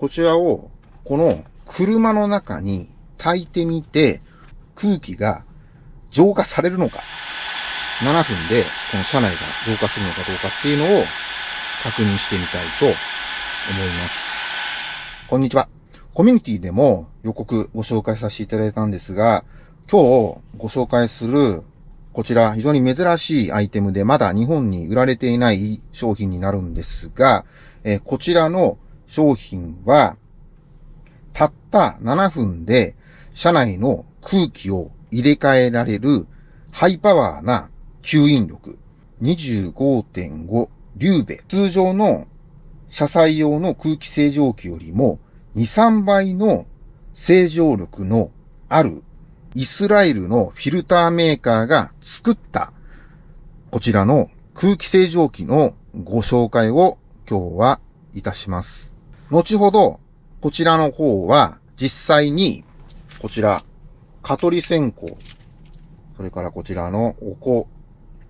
こちらを、この車の中に炊いてみて、空気が浄化されるのか、7分でこの車内が浄化するのかどうかっていうのを確認してみたいと思います。こんにちは。コミュニティでも予告ご紹介させていただいたんですが、今日ご紹介するこちら非常に珍しいアイテムでまだ日本に売られていない商品になるんですが、え、こちらの商品はたった7分で車内の空気を入れ替えられるハイパワーな吸引力25.5リューベ。通常の車載用の空気清浄機よりも2、3倍の清浄力のあるイスラエルのフィルターメーカーが作ったこちらの空気清浄機のご紹介を今日はいたします。後ほどこちらの方は実際にこちら蚊取り線香、それからこちらのお香、こ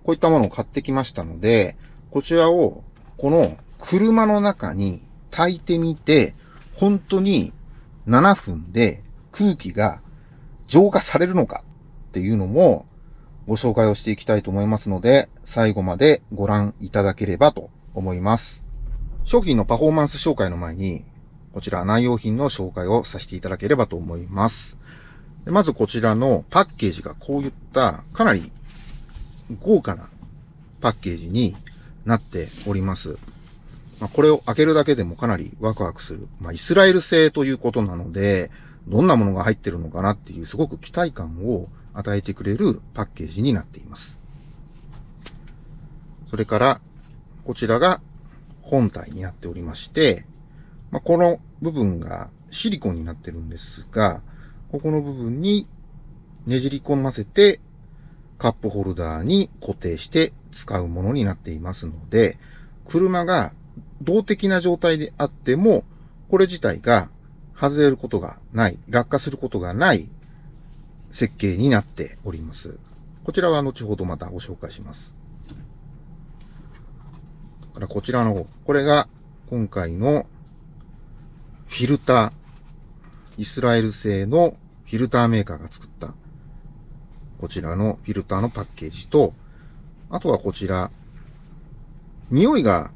ういったものを買ってきましたので、こちらをこの車の中に炊いてみて、本当に7分で空気が浄化されるのかっていうのもご紹介をしていきたいと思いますので、最後までご覧いただければと思います。商品のパフォーマンス紹介の前に、こちら内容品の紹介をさせていただければと思います。まずこちらのパッケージがこういったかなり豪華なパッケージになっております。まあ、これを開けるだけでもかなりワクワクする。まあ、イスラエル製ということなので、どんなものが入ってるのかなっていうすごく期待感を与えてくれるパッケージになっています。それから、こちらが本体になっておりまして、まあ、この部分がシリコンになってるんですが、ここの部分にねじり込ませてカップホルダーに固定して使うものになっていますので、車が動的な状態であっても、これ自体が外れることがない、落下することがない設計になっております。こちらは後ほどまたご紹介します。からこちらの方、これが今回のフィルター、イスラエル製のフィルターメーカーが作ったこちらのフィルターのパッケージと、あとはこちら、匂いが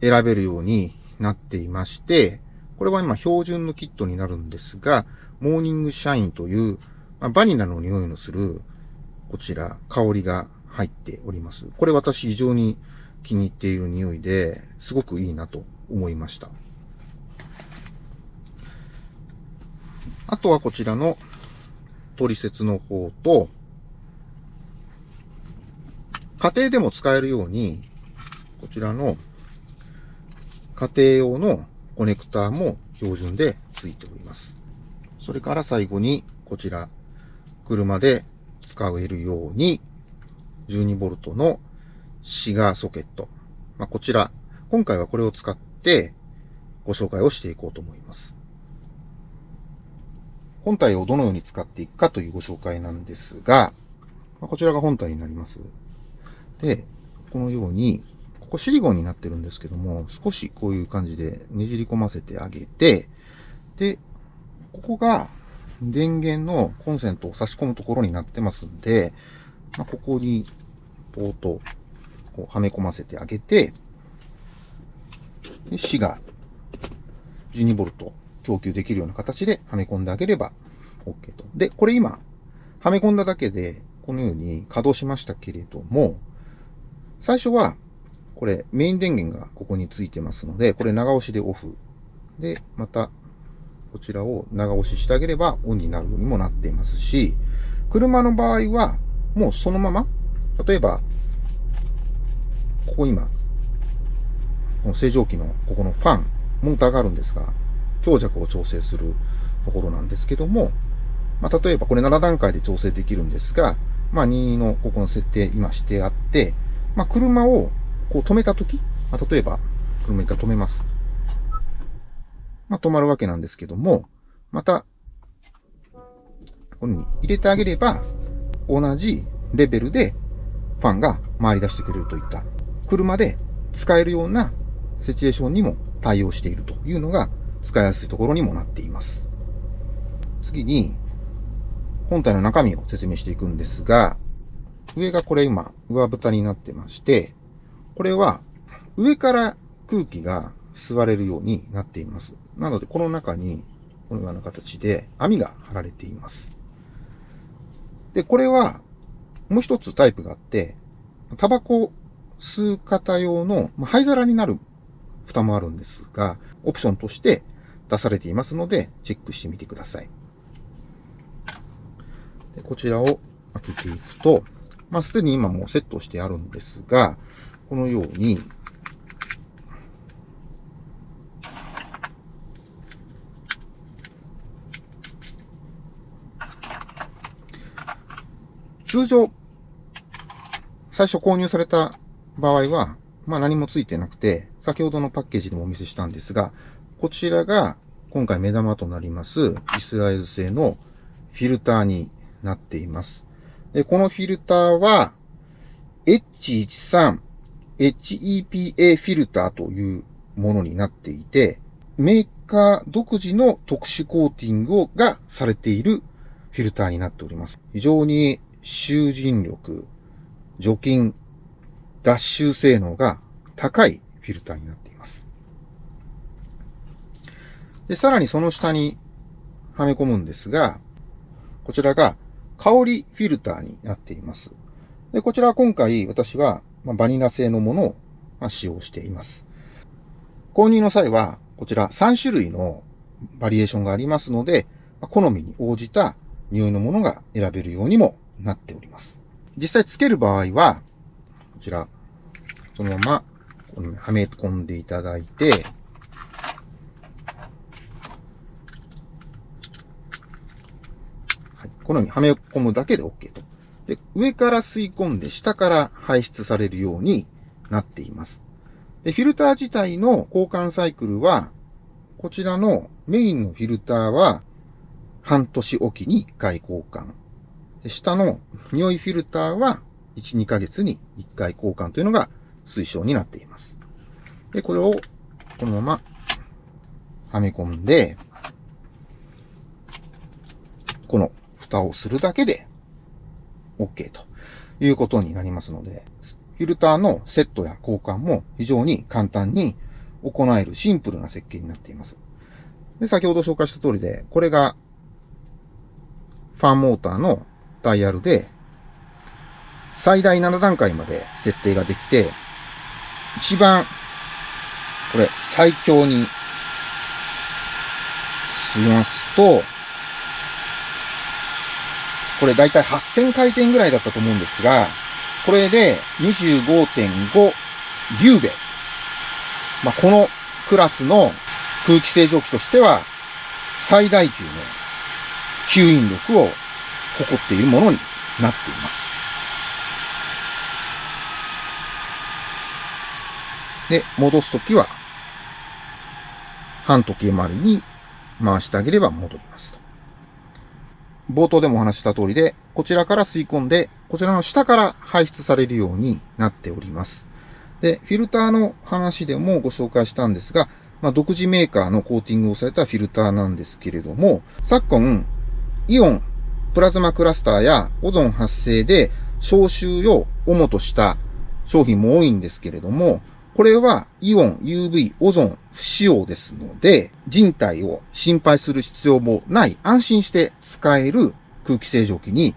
選べるようになっていまして、これは今標準のキットになるんですが、モーニングシャインという、ま、バニラの匂いのする、こちら、香りが入っております。これ私非常に気に入っている匂いで、すごくいいなと思いました。あとはこちらの取説の方と、家庭でも使えるように、こちらの家庭用のコネクターも標準で付いております。それから最後に、こちら、車で使えるように、12V のシガーソケット。まあ、こちら、今回はこれを使ってご紹介をしていこうと思います。本体をどのように使っていくかというご紹介なんですが、まあ、こちらが本体になります。で、このように、ここシリコンになってるんですけども、少しこういう感じでねじり込ませてあげて、で、ここが電源のコンセントを差し込むところになってますんで、まあ、ここにポートこうはめ込ませてあげて、で、死が 12V 供給できるような形ではめ込んであげれば OK と。で、これ今、はめ込んだだけで、このように稼働しましたけれども、最初は、これメイン電源がここについてますので、これ長押しでオフ。で、また、こちらを長押ししてあげればオンになるようにもなっていますし、車の場合は、もうそのまま、例えば、ここ今、この正常機のここのファン、モーターがあるんですが、強弱を調整するところなんですけども、まあ、例えばこれ7段階で調整できるんですが、まあ、2のここの設定今してあって、まあ、車をこう止めたとき、まあ、例えば、車一回止めます。まあ、止まるわけなんですけども、また、このように入れてあげれば、同じレベルでファンが回り出してくれるといった、車で使えるようなシチュエーションにも対応しているというのが使いやすいところにもなっています。次に、本体の中身を説明していくんですが、上がこれ今、上蓋になってまして、これは上から空気が吸われるようになっています。なので、この中に、このような形で網が張られています。で、これは、もう一つタイプがあって、タバコ吸う方用の灰皿になる蓋もあるんですが、オプションとして出されていますので、チェックしてみてください。でこちらを開けていくと、まあ、すでに今もうセットしてあるんですが、このように、通常、最初購入された場合は、まあ何もついてなくて、先ほどのパッケージでもお見せしたんですが、こちらが今回目玉となりますイスラエル製のフィルターになっています。でこのフィルターは H13 HEPA フィルターというものになっていて、メーカー独自の特殊コーティングがされているフィルターになっております。非常に集塵力、除菌、脱臭性能が高いフィルターになっています。で、さらにその下にはめ込むんですが、こちらが香りフィルターになっています。で、こちらは今回私はバニラ製のものを使用しています。購入の際は、こちら3種類のバリエーションがありますので、好みに応じた匂いのものが選べるようにもなっております。実際つける場合は、こちら、そのまま、はめ込んでいただいて、はい、このようにはめ込むだけで OK と。で、上から吸い込んで下から排出されるようになっています。で、フィルター自体の交換サイクルは、こちらのメインのフィルターは半年おきに1回交換。で下の匂いフィルターは1、2ヶ月に1回交換というのが推奨になっています。で、これをこのままはめ込んで、この蓋をするだけで OK ということになりますので、フィルターのセットや交換も非常に簡単に行えるシンプルな設計になっています。で、先ほど紹介した通りで、これがファンモーターのダイヤルで、最大7段階まで設定ができて、一番、これ、最強にしますと、これだいたい8000回転ぐらいだったと思うんですが、これで25.5リューベ。まあ、このクラスの空気清浄機としては最大級の吸引力を誇っているものになっています。で、戻すときは、半時計回りに回してあげれば戻りますと。冒頭でもお話した通りで、こちらから吸い込んで、こちらの下から排出されるようになっております。で、フィルターの話でもご紹介したんですが、まあ、独自メーカーのコーティングをされたフィルターなんですけれども、昨今、イオン、プラズマクラスターやオゾン発生で消臭を主とした商品も多いんですけれども、これはイオン、UV、オゾン不使用ですので、人体を心配する必要もない安心して使える空気清浄機に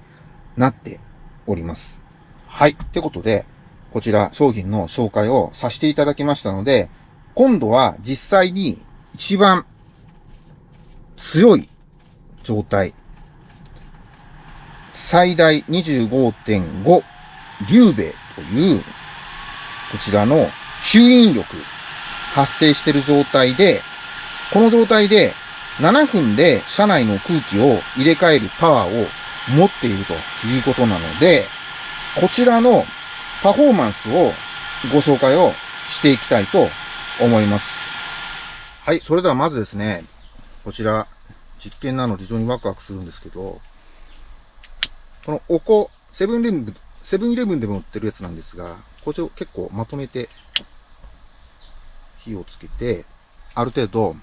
なっております。はい。ってことで、こちら商品の紹介をさせていただきましたので、今度は実際に一番強い状態、最大25.5リューベという、こちらの吸引力発生してる状態で、この状態で7分で車内の空気を入れ替えるパワーを持っているということなので、こちらのパフォーマンスをご紹介をしていきたいと思います。はい、それではまずですね、こちら実験なので非常にワクワクするんですけど、このおこ、セブンイレブン、セブンイレブンでも売ってるやつなんですが、こちらを結構まとめて火をつけて、ある程度、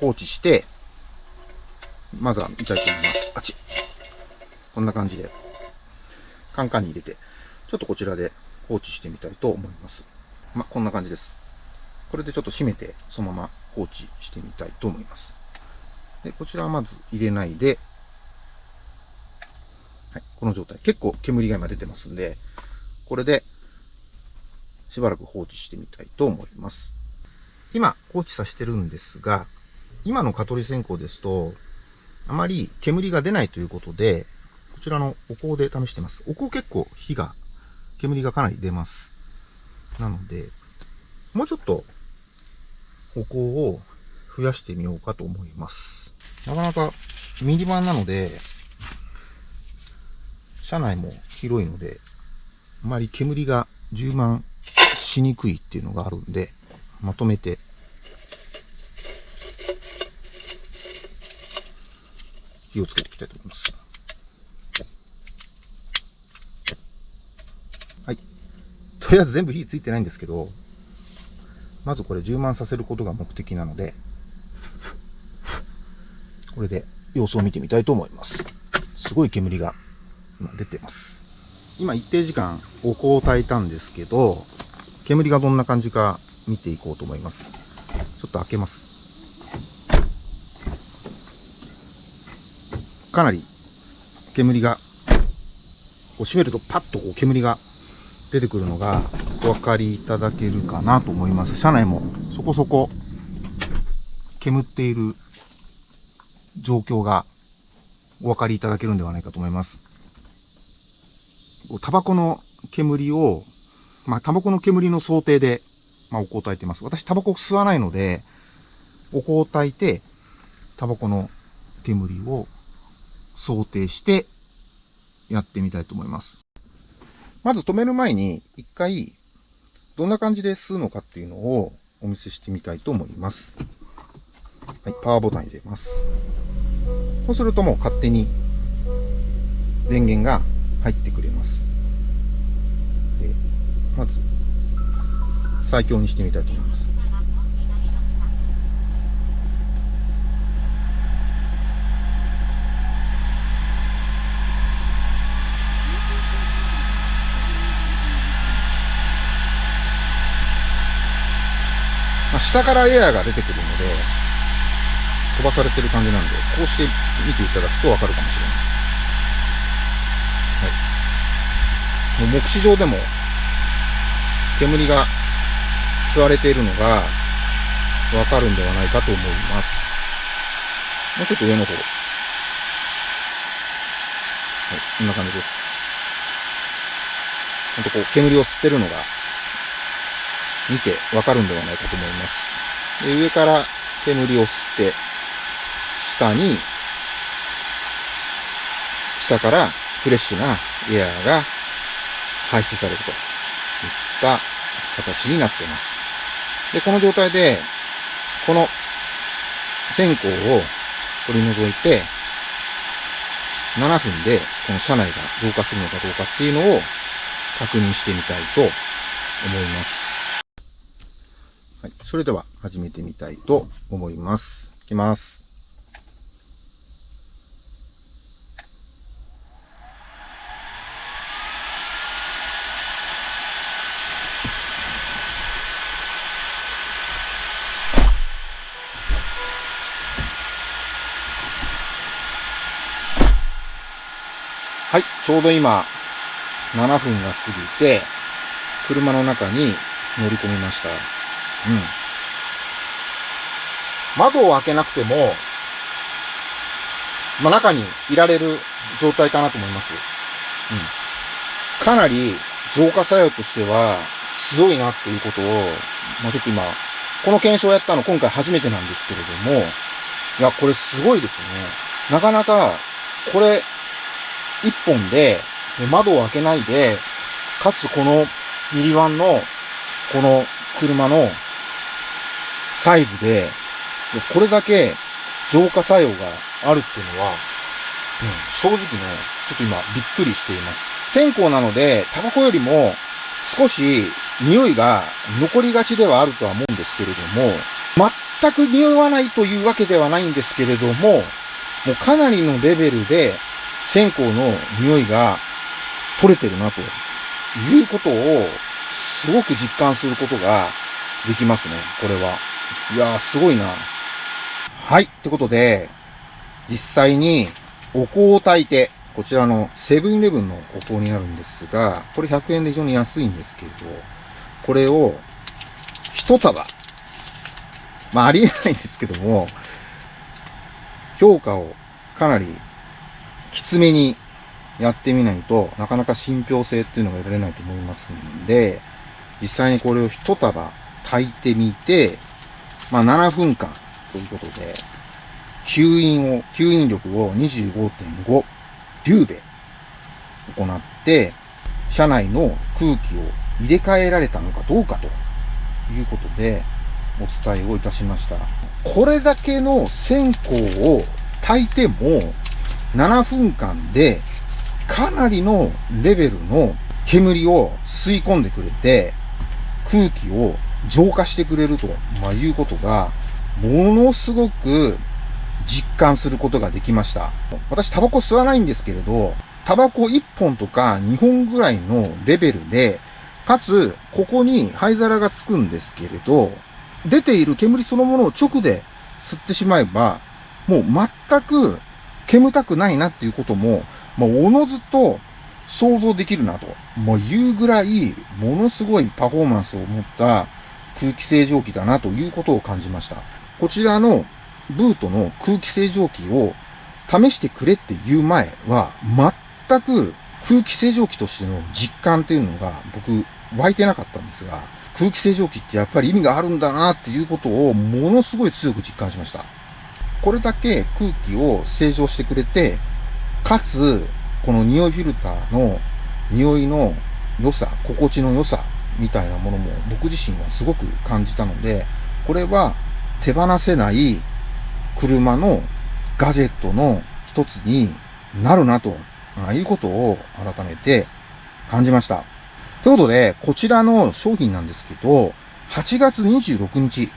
放置して、まずは見たいと思います。あっち。こんな感じで、カンカンに入れて、ちょっとこちらで放置してみたいと思います。まこんな感じです。これでちょっと閉めて、そのまま放置してみたいと思います。で、こちらはまず入れないで、はい、この状態。結構煙が今出てますんで、これで、しばらく放置してみたいと思います。今、放置させてるんですが、今の蚊取り線香ですと、あまり煙が出ないということで、こちらのお香で試してます。お香結構火が、煙がかなり出ます。なので、もうちょっとお香を増やしてみようかと思います。なかなかミニバンなので、車内も広いので、あまり煙が充満しにくいっていうのがあるんで、まとめて火をつけていきたいと思います。はい。とりあえず全部火ついてないんですけど、まずこれ充満させることが目的なので、これで様子を見てみたいと思います。すごい煙が今出てます。今一定時間お香を炊いたんですけど、煙がどんな感じか見ていこうと思います。ちょっと開けます。かなり煙が、こう閉めるとパッとこう煙が出てくるのがお分かりいただけるかなと思います。車内もそこそこ煙っている状況がお分かりいただけるんではないかと思います。タバコの煙を、まあ、タバコの煙の想定で、まあ、お香を焚いてます。私、タバコ吸わないので、お香を焚いて、タバコの煙を想定してやってみたいと思います。まず止める前に一回どんな感じで吸うのかっていうのをお見せしてみたいと思います。はい、パワーボタン入れます。そうするともう勝手に電源が入ってくれます。で、まず最強にしてみたいと思います。下からエアーが出てくるので、飛ばされてる感じなんで、こうして見ていただくとわかるかもしれない。はい。もう目視上でも、煙が吸われているのがわかるんではないかと思います。もうちょっと上の方。はい、こんな感じです。ほんとこう、煙を吸ってるのが見てわかるんではないかと思います。で上から煙を吸って、下に、下からフレッシュなエアーが排出されるといった形になっています。で、この状態で、この線香を取り除いて、7分でこの車内が増加するのかどうかっていうのを確認してみたいと思います。はい。それでは始めてみたいと思います。いきます。はい。ちょうど今、7分が過ぎて、車の中に乗り込みました。うん。窓を開けなくても、まあ、中にいられる状態かなと思います。うん。かなり浄化作用としては強いなっていうことを、まあ、ちょっと今、この検証をやったの今回初めてなんですけれども、いや、これすごいですね。なかなか、これ、一本で、窓を開けないで、かつこのミリワンの、この車のサイズで、これだけ浄化作用があるっていうのは、うん、正直ね、ちょっと今びっくりしています。線香なので、タバコよりも少し匂いが残りがちではあるとは思うんですけれども、全く匂わないというわけではないんですけれども、もうかなりのレベルで線香の匂いが取れてるなということをすごく実感することができますね、これは。いやー、すごいな。はい。ってことで、実際にお香を炊いて、こちらのセブンイレブンのお香になるんですが、これ100円で非常に安いんですけれど、これを一束、まあありえないんですけども、評価をかなりきつめにやってみないとなかなか信憑性っていうのが得られないと思いますんで、実際にこれを一束炊いてみて、まあ7分間ということで、吸引を、吸引力を25.5リューベ行って、車内の空気を入れ替えられたのかどうかということでお伝えをいたしました。これだけの線香を炊いても7分間でかなりのレベルの煙を吸い込んでくれて空気を浄化してくれると、ま、いうことがものすごく実感することができました。私タバコ吸わないんですけれど、タバコ1本とか2本ぐらいのレベルで、かつ、ここに灰皿がつくんですけれど、出ている煙そのものを直で吸ってしまえば、もう全く煙たくないなっていうことも、まあ、おのずと想像できるなと、もういうぐらい、ものすごいパフォーマンスを持った空気清浄機だなということを感じました。こちらのブートの空気清浄機を試してくれっていう前は、全く空気清浄機としての実感っていうのが僕湧いてなかったんですが、空気清浄機ってやっぱり意味があるんだなっていうことをものすごい強く実感しました。これだけ空気を清浄してくれて、かつ、この匂いフィルターの匂いの良さ、心地の良さみたいなものも僕自身はすごく感じたので、これは手放せない車のガジェットの一つになるなと、あいうことを改めて感じました。ということで、こちらの商品なんですけど、8月26日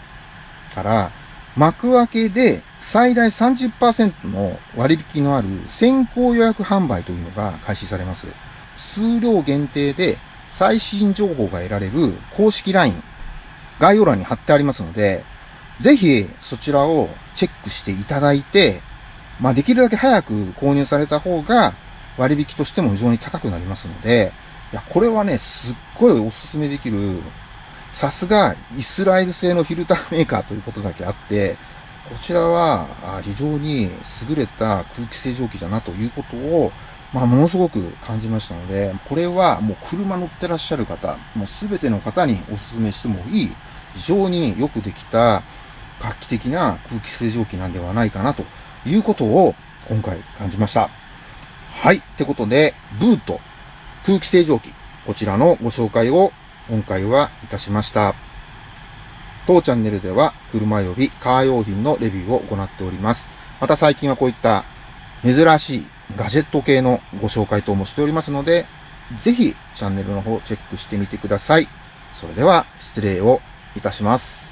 から幕開けで最大30%の割引のある先行予約販売というのが開始されます。数量限定で最新情報が得られる公式 LINE、概要欄に貼ってありますので、ぜひそちらをチェックしていただいて、まあできるだけ早く購入された方が割引としても非常に高くなりますので、いや、これはね、すっごいおすすめできる、さすがイスラエル製のフィルターメーカーということだけあって、こちらは非常に優れた空気清浄機だなということを、まあ、ものすごく感じましたので、これはもう車乗ってらっしゃる方、もうすべての方にお勧めしてもいい、非常によくできた画期的な空気清浄機なんではないかなということを今回感じました。はい。ってことで、ブート空気清浄機、こちらのご紹介を今回はいたしました。当チャンネルでは車及びカー用品のレビューを行っております。また最近はこういった珍しいガジェット系のご紹介等もしておりますので、ぜひチャンネルの方チェックしてみてください。それでは失礼をいたします。